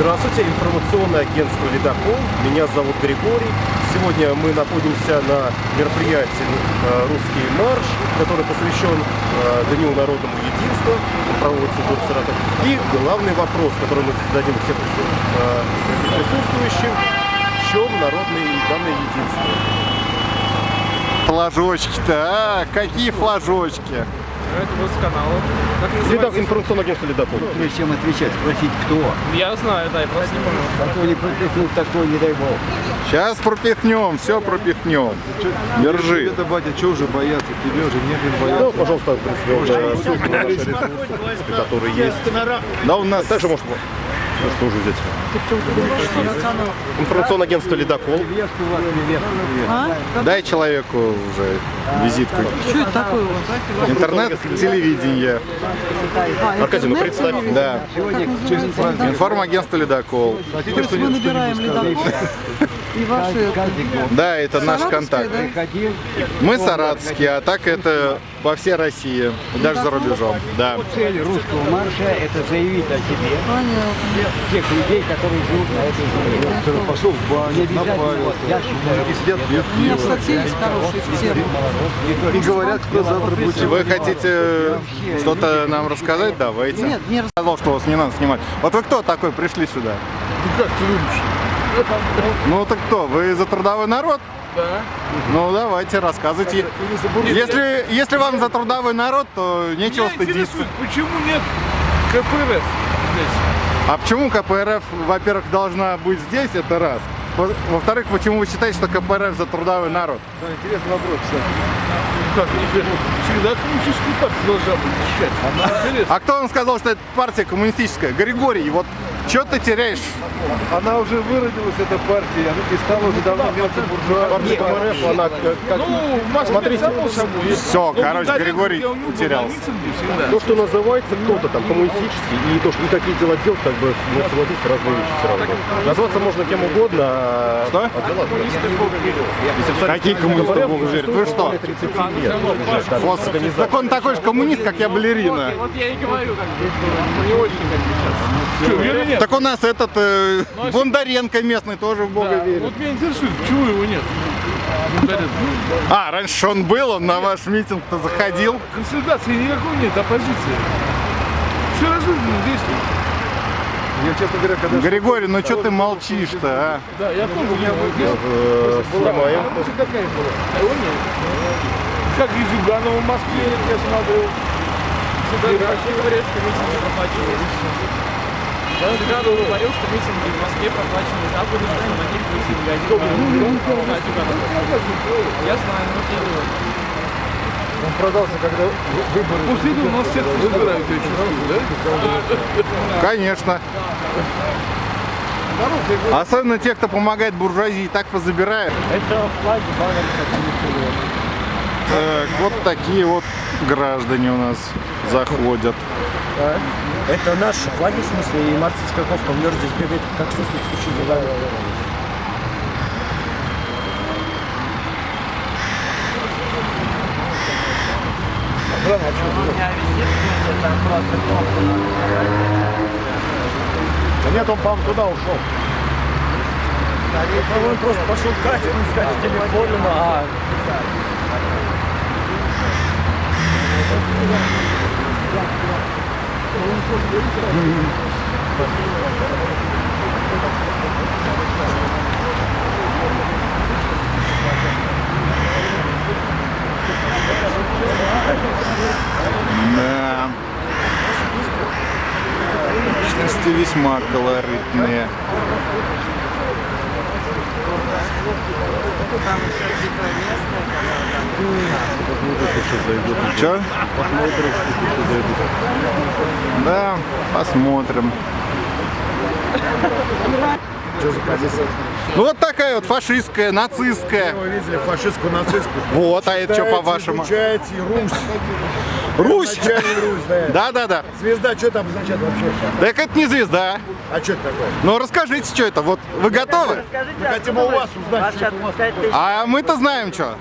Здравствуйте, информационное агентство «Ледокол». Меня зовут Григорий. Сегодня мы находимся на мероприятии э, «Русский марш», который посвящен э, Дню народному единства, проводится в городе Саратов. И главный вопрос, который мы зададим всем э, присутствующим, в чем народное данное единство? Флажочки-то, а, какие флажочки? Это вот с канала. Как Ледок, называется? информационное агентство «Ледокол». Прежде чем отвечать, спросить, кто. Я знаю, да, я просто не помню. Такой не пропихнул, такой, не дай бог. Сейчас пропихнем, все пропихнем. Держи. Это, батя, что уже бояться? Тебе уже некогда Ну, бояться. пожалуйста, в принципе, э, на наши ресурсы, которые есть. Да у нас Также может ну, что уже взять? Информационное агентство «Ледокол». Невестку. дай человеку уже визитку. Что это такое у вас? Интернет-телевидение. Аркадий, ну представь. Да. Информагентство «Ледокол». То есть мы набираем ледокол и ваши... Каждый год. Да, это наш контакт. да? Мы саратовские, а так это по всей России, даже за рубежом. Да. Цель русского марша – это заявить о себе Понятно. тех людей, которые живут на этой земле. Пошел в баню, я считаю, Мужики сидят, пьют У меня, кстати, есть хорошие темы. И говорят, кто завтра будет Вы хотите что-то нам рассказать? Давайте. Нет, не рас- сказал, что вас не надо снимать. Вот вы кто такой пришли сюда? как ты думаешь? Ну так кто? Вы за трудовой народ? Да. Ну давайте, рассказывайте. Если, если вам за трудовой народ, то нечего Меня стыдиться. почему нет КПРФ здесь? А почему КПРФ, во-первых, должна быть здесь, это раз. Во- Во-вторых, почему вы считаете, что КПРФ за трудовой народ? Да, интересный вопрос, кстати. Как, всегда коммунистическую партию должна быть защищать. Интересно. А кто вам сказал, что это партия коммунистическая? Григорий, вот что ты теряешь? Она уже выродилась, эта партия, она и стала уже давно мелкой буржуа. Партия КПРФ, она как... Ну, в Москве Смотрите, само собой. есть. Всё, Вот короче, Григорий я у него был утерялся. на митинге всегда. То, что называется кто-то там коммунистический, и то, что никакие дела делать, как бы, ну, согласитесь, разные вещи все равно. Назваться можно кем угодно, а... Что? а Какие коммунисты в Бога верят? Вы что? 30 лет. Господи, так он такой же коммунист, как я балерина. Вот я и говорю, как бы, не очень как бы сейчас. Что, веры нет? Так у нас этот э, Ну, а Бондаренко местный тоже в Бога Да, верит. Вот меня интересует, почему его нет? А, раньше он был, он на ваш митинг-то заходил. Консолидации никакой нет, оппозиции. Все разумно действует. Я, честно говоря, когда... Григорий, ну что ты молчишь-то, а? Да, я помню, я вот здесь. Снимаем. Мысль какая была? А его нет. Как и Зюганова в Москве, я смотрел. вообще говорят, что митинги проплачивают. Зюганов говорил, что митинги в Москве проплачены Западом, что на них будет Я знаю, ну я. Он продался, когда выборы... После этого нас всех собирают, я чувствую, да? Конечно. Особенно те, кто помогает буржуазии, так позабирают. Это флаги Так, вот такие вот граждане у нас заходят. Это наши флаги, в смысле, и мартовская ковка в здесь бегает, как суслик случае дела. Да нет, он, по-моему, туда ушел. Он просто пошел Катю искать ну, а Да. Личности весьма колоритные. Че? Да, посмотрим. Ну вот такая вот фашистская, нацистская. Вы видели фашистскую, нацистскую. Вот, а это что по-вашему? Изучаете Русь. Русь? Русь, да. Да-да-да. Звезда, что там означает вообще? Так это не звезда. А что это такое? Ну расскажите, что это. Вот вы готовы? Мы хотим у вас узнать, что это у вас. А мы-то знаем, что.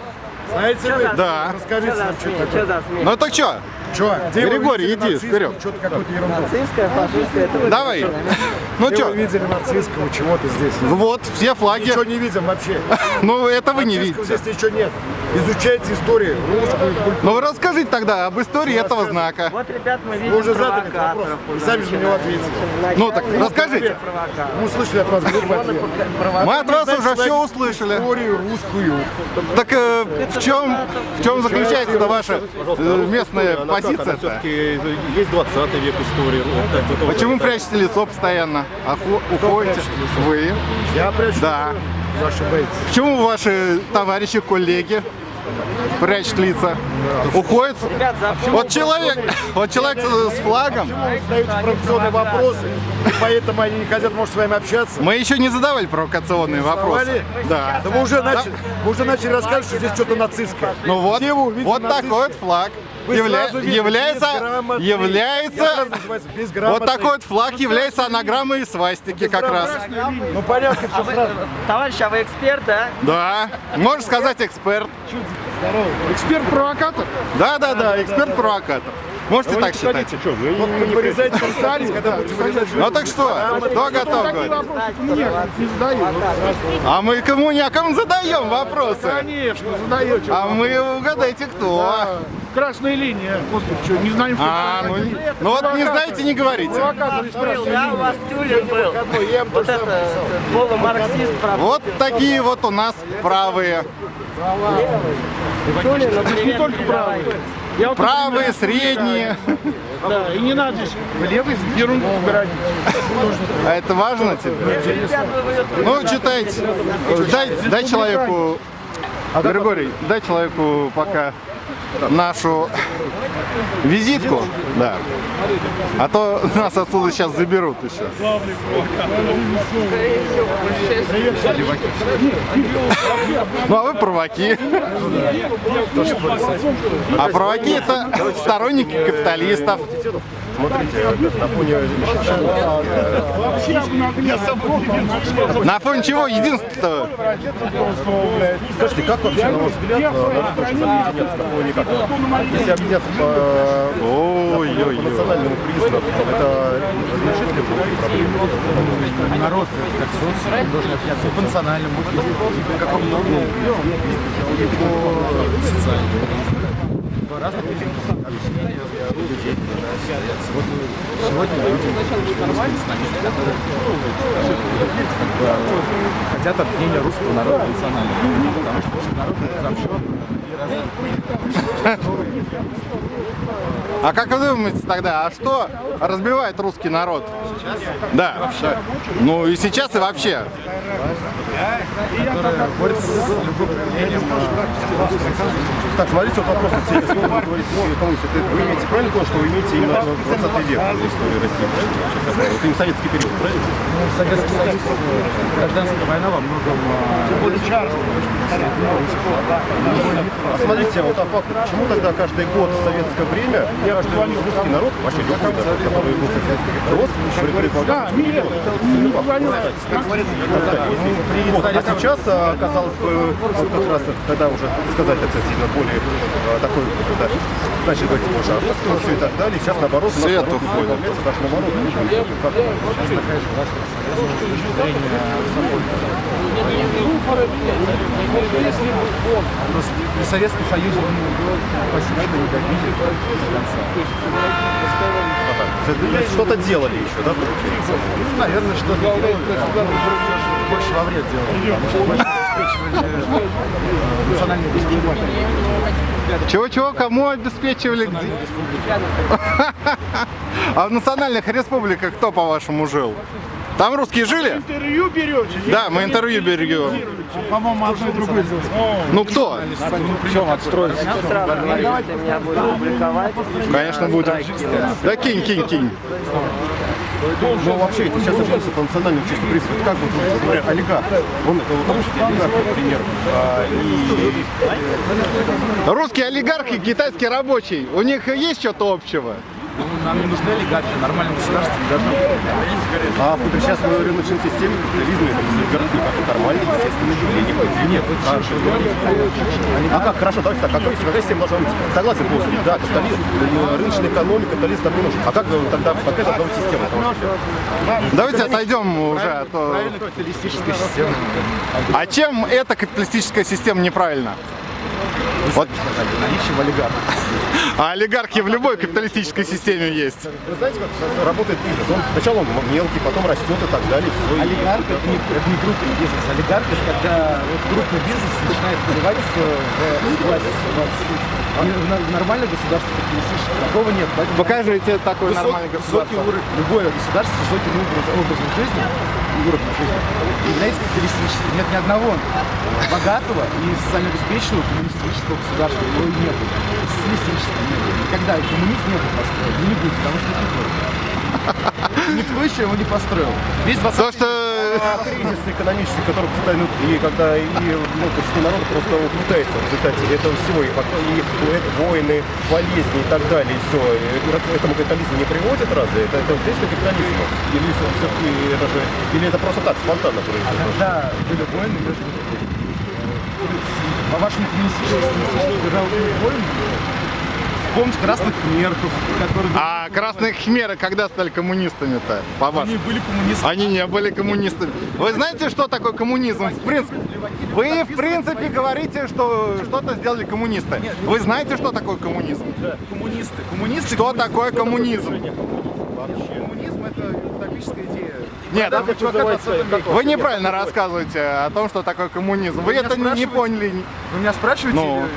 Знаете вы? Да. Расскажите нам, что такое. Ну так что? Что? Григорий, иди вперед. Что-то какую-то ерунду. Нацистская, фашистская, это Давай. Ну Где что, вы видели нацистского чего-то здесь? вот, все флаги. Ничего не видим вообще. Ну, это вы не видите. здесь ничего нет. Изучайте историю, русскую культуру. Ну, вы расскажите тогда об истории этого знака. Вот, ребят, мы видим Вы уже задали этот вопрос. Вы сами же на него ответили. Ну, так расскажите. Мы услышали от вас ответ. Мы от вас уже все услышали. Историю русскую. Так э, в чем, в чем заключается ваша э, местная позиция? Все-таки есть 20 век истории. вот тоже Почему прячете лицо постоянно? Охо- уходите? Вы? Я прячу. Да. Вы ошибаетесь. Почему ваши товарищи, коллеги прячут лица? Уходят? Ребят, за Вот человек, вот человек с с флагом. Задаете провокационные вопросы, и поэтому они не хотят, может, с вами общаться. Мы еще не задавали провокационные вопросы. Да. Да мы уже начали, мы уже начали рассказывать, что здесь что-то нацистское. Ну вот, вот такой вот флаг явля- является, является, вот такой вот флаг является анаграммой свастики как раз. Ну понятно, все сразу. Товарищ, а вы эксперт, да? Да, можно сказать эксперт. Эксперт-провокатор? Да, да, да, эксперт-провокатор. Можете так считать. Вот вы вырезаете комментарии, когда будете вырезать Ну так что, кто готов говорить? мне не задают. А мы кому не, а кому задаем вопросы? Конечно, задаете. А мы угадайте кто. Красная линия. Господи, что, не знаем, что А, ну, не- ну вот не знаете, не говорите. Да, у вас Тюлин был. Вот это э, полумарксист. Вот такие вот у нас правые. Тюлин, ну, Не только правые. Я вот, Правые, например, средние. Да, и не надо здесь левый ерунду городить. А это важно тебе? Вы- Ну, читайте. Дай, дай человеку, Григорий, дай человеку пока нашу визитку. Да. А то нас отсюда сейчас заберут еще. Ну, а вы провоки. А провоки это сторонники капиталистов. Смотрите, на фоне На фоне чего единство Скажите, как вообще, на ваш взгляд, э, народ объединяться? Если объединяться по, национальному признаку, это решит ли проблему? Народ, как социум, должен общаться по национальному, по какому ну, по социальному, людей. Сегодня которые бы, хотят объединения русского народа национального, потому что народ и. А как вы думаете тогда, а что разбивает русский народ? Да. Ну и сейчас, и вообще. Которые борются с любым проявлением Так, смотрите, вот вопрос, вот все слово вы ну, имеете правильно то, что вы имеете именно 20 век в истории России? Вот именно советский период, правильно? Ну, Советский Союз, гражданская война во многом А смотрите, вот а факт, почему тогда каждый год в советское время каждый русский народ, вообще любой народ, который был в советском веке, рос, предполагался, вот. А сейчас, а, казалось бы, как раз, когда уже сказать, так сказать, сильно более а, такой, да, начали говорить больше о русском и так далее, сейчас наоборот, у нас Свет уходит. даже наоборот. Как Просто при Советском Союзе он почти что никаких То есть что-то делали еще, да, получается? Наверное, что-то делали, больше во вред делали, национальную. Чего-чего, кому обеспечивали? где? А в национальных республиках кто, по-вашему, жил? Там русские жили? Интервью берете? Да, мы интервью берем. По-моему, одно и другое. Ну кто? Будете публиковать. Конечно, будет. Да кинь, кинь, кинь. Ну, вообще, это сейчас объявился по национальному чисто принципу. Как вот, говоря, олигарх, он русский олигарх, например, а, и Русские олигархи, китайский рабочий. У них есть что-то общего? Ну, нам не нужны олигархи, нормальное государство не должно быть. А в сейчас мы рыночной системе капитализма это все городки как нормально, естественно, явление. Нет, хорошо. А как, хорошо, давайте так, какой, какая система должна быть? Согласен полностью, да, капитализм, э, рыночная экономика, капитализм не нужен. А как тогда, какая должна быть система? Давайте отойдем уже, а то... Правильно капиталистическая система. А чем эта капиталистическая система неправильна? Вот, Наличие в олигархах. а олигархи в любой капиталистической системе есть. Вы знаете, как работает бизнес? Он, сначала он мелкий, потом растет и так далее. Все, Олигарх это не, это не крупный бизнес. Олигарх это когда вот крупный бизнес начинает вливаться в власть. А в нормальное государство капиталистическое такого нет. Поэтому Покажите такое высок- нормальное высокий государство. уровень, любое государство с высоким образом, образом жизни жизни является капиталистическим. Нет ни одного богатого и социально обеспеченного коммунистического государства. Его и нет. Социалистического нет. Никогда и коммунизм не был построен. Не будет, потому что никто. Никто еще его не построил. Весь 20 То, что... А кризис экономический, который постоянно, и когда и ну, почти народ просто угнетается в результате этого всего, и, и войны, болезни и так далее, и все, этому капитализму не приводит разве? Это, это следствие капитализма? Или, все-таки это же, или это просто так, спонтанно А происходит? когда были войны между по-вашему коммунистическим державам войны, вспомните красных кмерков, которые А красные хмеры когда стали коммунистами-то, по-вашему? они были коммунистами. Они не были коммунистами. Вы знаете, что такое коммунизм? В принципе, вы в принципе говорите, что что-то сделали коммунисты. Вы знаете, что такое коммунизм? Коммунисты. Коммунисты. Что такое коммунизм? Коммунизм это утопическая идея. Нет, Когда чувака в 20 веке. вы неправильно рассказываете о том, что такое коммунизм. Вы меня это не поняли. Вы меня спрашиваете? Ну, или-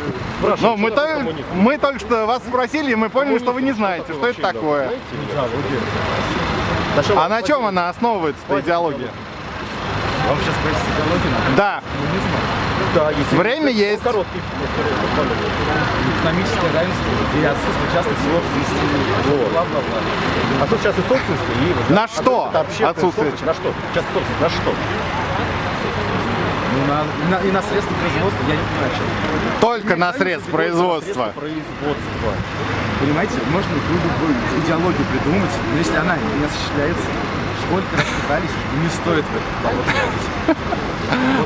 Но мы, только, мы только что вас спросили, и мы поняли, что вы не знаете, что это такое. А на чем она основывается, эта идеология? Вам сейчас спросить идеологию. Да, Да, если время есть. короткий. Экономическое равенство и отсутствие частных собственностей. Вот. А сейчас и собственности, и... На что отсутствие? На что? Сейчас собственность, на что? Ну, на, на- и на средства производства я не понимаю, что. только на средств производства. Производства. Понимаете, можно любую идеологию придумать, но если она не осуществляется, сколько раз пытались, не стоит в это болото ходить.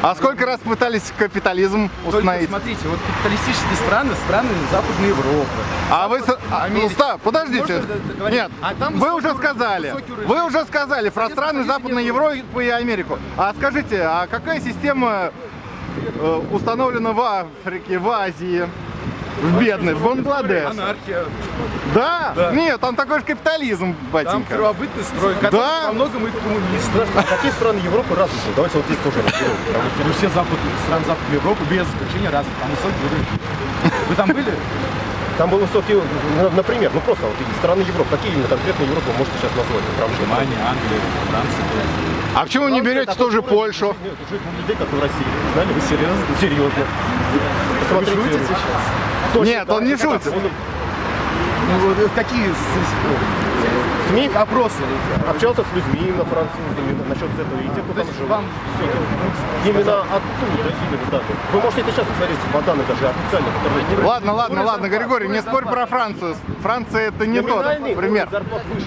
А сколько раз пытались капитализм Только установить? смотрите, вот капиталистические страны, страны Западной Европы. А вы... а, стоп, подождите. Нет, А там вы уже сказали. Вы уже сказали про страны Западной. Европы и Америку. А скажите, а какая система э, установлена в Африке, в Азии, в бедной, в Бангладеш? Анархия. Да? Нет, там такой же капитализм, Там батенька. первобытный строй, Да. во многом и коммунист. А какие страны Европы развиты? Давайте вот здесь тоже разберем. Ну, все западные страны Западной Европы без исключения развиты. Там высокий уровень. Вы там были? Там был высокий, ну, например, ну просто вот страны Европы. Какие именно конкретно Европы вы можете сейчас назвать? Прям Германия, Англия, Франция. А почему не берете тоже Польшу? Жить у людей, как в России. Знали? Вы серьезно? Серьезно. Посмотрите. шутите сейчас? Точно, Нет, он не шутит. Ну, э, какие СМИ опросы? общался с людьми на французами насчет этого, и те, кто там вам- это. Именно оттуда, именно. Вы можете это сейчас посмотреть по данным даже официально, которые Ладно, ладно, ладно, Григорий, не спорь про Францию. Франция это не тот пример.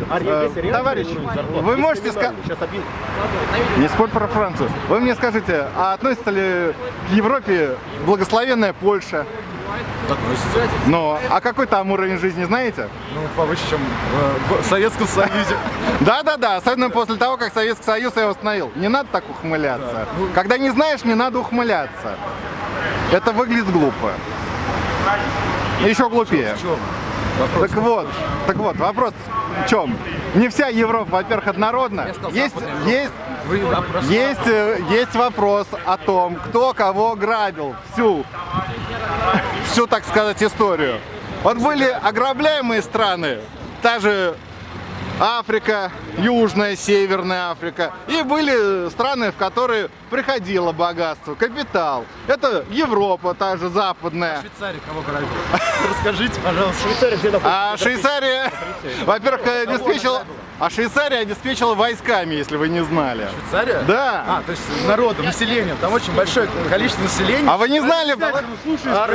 а Э, товарищ, вы можете объясню. Не спорь про Францию. Вы мне скажите, а относится ли к Европе благословенная Польша? Ну, а какой там уровень жизни, знаете? Ну, повыше, чем э, в Советском Союзе. Да-да-да, особенно после того, как Советский Союз его установил. Не надо так ухмыляться. Когда не знаешь, не надо ухмыляться. Это выглядит глупо. Еще глупее. Так вот, так вот, вопрос в чем? Не вся Европа, во-первых, однородна. Есть, есть, опрос- есть, э, есть вопрос о том, кто кого грабил всю, всю, так сказать, историю. Вот были ограбляемые страны, та же Африка, Южная, Северная Африка. И были страны, в которые приходило богатство, капитал. Это Европа, та же западная. Швейцария кого грабила? Расскажите, пожалуйста. Швейцария где находится? А Швейцария, во-первых, обеспечила, а Швейцария обеспечила войсками, если вы не знали. Швейцария? Да. А, то есть народом, населением. Там очень большое количество населения. А вы не знали,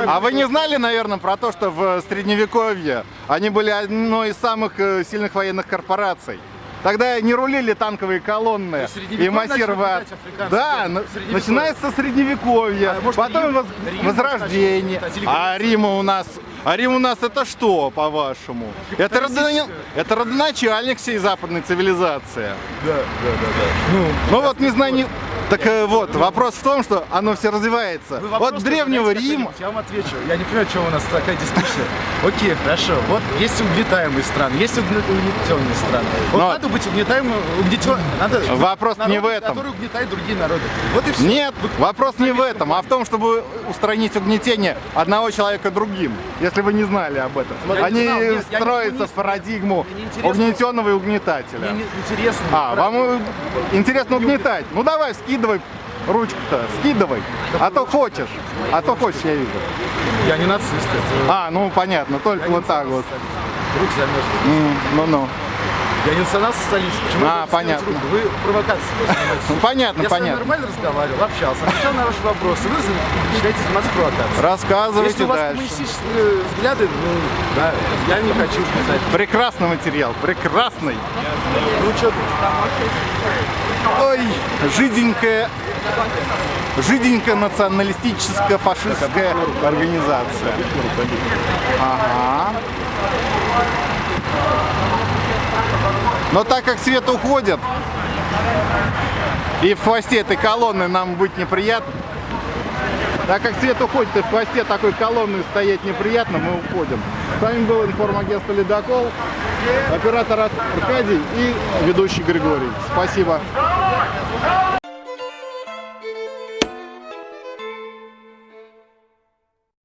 а вы не знали, наверное, про то, что в Средневековье они были одной из самых э, сильных военных корпораций? Тогда не рулили танковые колонны и Средневековье массировали. Да, Средневековье. начинается со Средневековья, А может, потом Рим- воз- Рим Возрождение. А Рим у нас, а Рим у нас это что, по-вашему? Это, родони- это родоначальник всей западной цивилизации. Да, да, да, да. Ну, Ну вот не знаю, не- так э, вот, вопрос в том, что оно все развивается. Вы Вот вопрос древнего Рима, Я вам отвечу. Я не понимаю, чего у нас такая дискуссия. Окей, хорошо. Вот есть угнетаемые страны, есть угне- угнетенные страны. Вот Но- надо быть угнетаемым, угнетен... Надо Вопрос народу, не в этом. Который угнетает другие народы. Вот и все. Нет, вопрос не в этом, а в том, чтобы устранить угнетение одного человека другим, если вы не знали об этом. Я Они знал, нет, строятся в парадигму угнетенного и угнетателя. Мне не- интересно. А, вам интересно угнетать? Ну давай, скидывай ручку-то, скидывай. А то хочешь, а то хочешь, я вижу. Я не нацист. А, ну понятно, только вот так вот. Руки замерзли. Ну-ну. Я не национал-социалист. Почему А, понятно. руку? Вы провокации. Ну понятно, Я понятно. нормально разговаривал, общался, отвечал на ваши вопросы. Вы начинаете заниматься провокацией. Рассказывайте Если у вас дальше. коммунистические взгляды, ну, да, я не хочу писать. Прекрасный материал, прекрасный. Ну, что Ой, жиденькая, жиденькая националистическая фашистская организация. Ага. Но так как свет уходит, и в хвосте этой колонны нам быть неприятно, так как свет уходит, и в хвосте такой колонны стоять неприятно, мы уходим. С вами был информагентство «Ледокол», оператор Аркадий и ведущий Григорий. Спасибо.